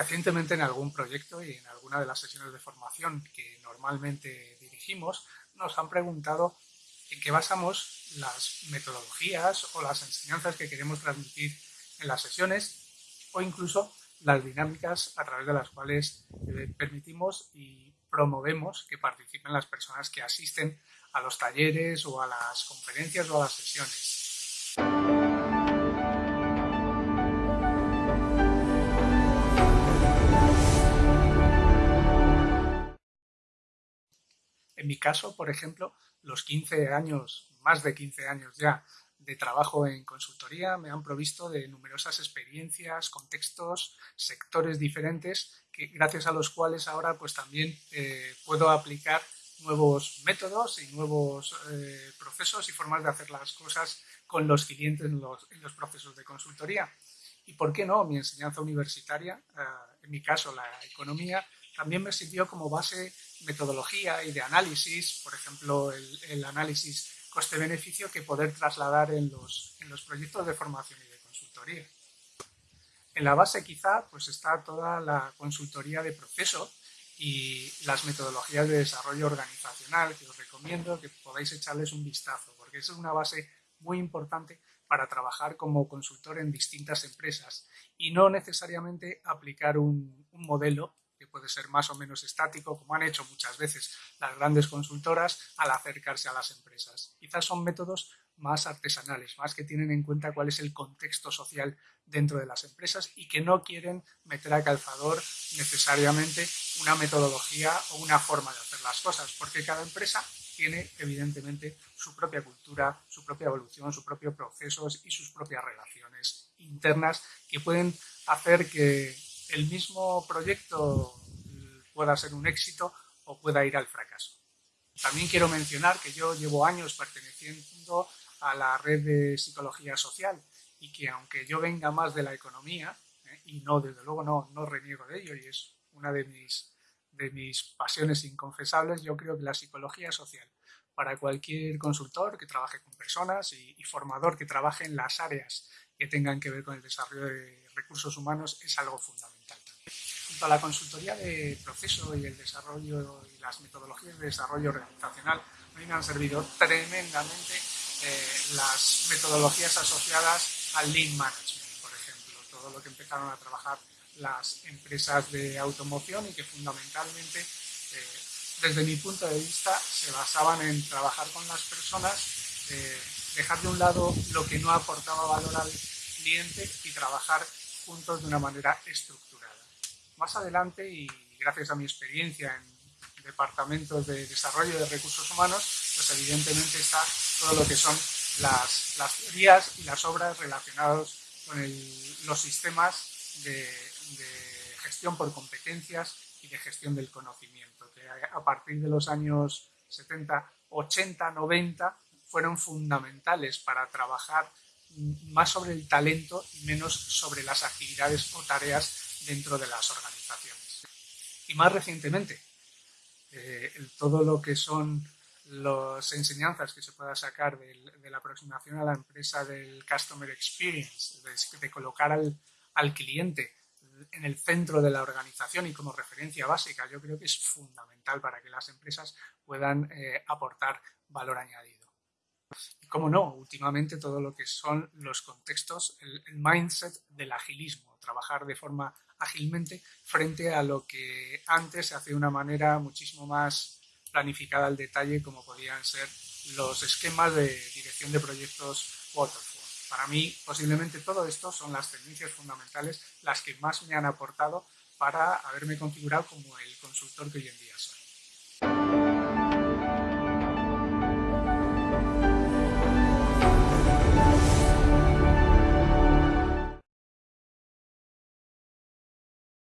Recientemente en algún proyecto y en alguna de las sesiones de formación que normalmente dirigimos, nos han preguntado en qué basamos las metodologías o las enseñanzas que queremos transmitir en las sesiones o incluso las dinámicas a través de las cuales eh, permitimos y promovemos que participen las personas que asisten a los talleres o a las conferencias o a las sesiones. En mi caso, por ejemplo, los 15 años, más de 15 años ya de trabajo en consultoría me han provisto de numerosas experiencias, contextos, sectores diferentes, que, gracias a los cuales ahora pues también eh, puedo aplicar nuevos métodos y nuevos eh, procesos y formas de hacer las cosas con los clientes en los, procesos de consultoría. Y por qué no, mi enseñanza universitaria, eh, en mi caso la economía, también me sirvió como base metodología y de análisis, por ejemplo, el, análisis coste-beneficio que poder trasladar en los, en los proyectos de formación y de consultoría. En la base quizá pues está toda la consultoría de proceso y las metodologías de desarrollo organizacional que os recomiendo que podáis echarles un vistazo porque es una base muy importante para trabajar como consultor en distintas empresas y no necesariamente aplicar un, modelo puede ser más o menos estático, como han hecho muchas veces las grandes consultoras al acercarse a las empresas. Quizás son métodos más artesanales, más que tienen en cuenta cuál es el contexto social dentro de las empresas y que no quieren meter a calzador necesariamente una metodología o una forma de hacer las cosas, porque cada empresa tiene evidentemente su propia cultura, su propia evolución, sus propios procesos y sus propias relaciones internas que pueden hacer que el mismo proyecto pueda ser un éxito o pueda ir al fracaso. También quiero mencionar que yo llevo años perteneciendo a la red de psicología social y que aunque yo venga más de la economía, ¿eh? y no, desde luego no, no reniego de ello y es una de mis, de mis pasiones inconfesables, yo creo que la psicología social para cualquier consultor que trabaje con personas y, y formador que trabaje en las áreas que tengan que ver con el desarrollo de recursos humanos es algo fundamental Junto a la consultoría de proceso y el desarrollo y las metodologías de desarrollo organizacional, a mí me han servido tremendamente eh, las metodologías asociadas al Lean Management, por ejemplo, todo lo que empezaron a trabajar las empresas de automoción y que fundamentalmente, eh, desde mi punto de vista, se basaban en trabajar con las personas, eh, dejar de un lado lo que no aportaba valor al cliente y trabajar juntos de una manera estructurada. Más adelante, y gracias a mi experiencia en departamentos de desarrollo de recursos humanos, pues evidentemente está todo lo que son las, teorías y las obras relacionadas con los sistemas de, de, gestión por competencias y de gestión del conocimiento, que a partir de los años 70, 80, 90 fueron fundamentales para trabajar más sobre el talento y menos sobre las actividades o tareas dentro de las organizaciones. Y más recientemente, eh, todo lo que son las enseñanzas que se pueda sacar de, la aproximación a la empresa del Customer Experience, de, colocar al, al, cliente en el centro de la organización y como referencia básica, yo creo que es fundamental para que las empresas puedan eh, aportar valor añadido. Y como no, últimamente todo lo que son los contextos, el, mindset del agilismo, trabajar de forma ágilmente frente a lo que antes se hace de una manera muchísimo más planificada al detalle como podían ser los esquemas de dirección de proyectos Waterfall. Para mí, posiblemente todo esto son las tendencias fundamentales las que más me han aportado para haberme configurado como el consultor que hoy en día soy.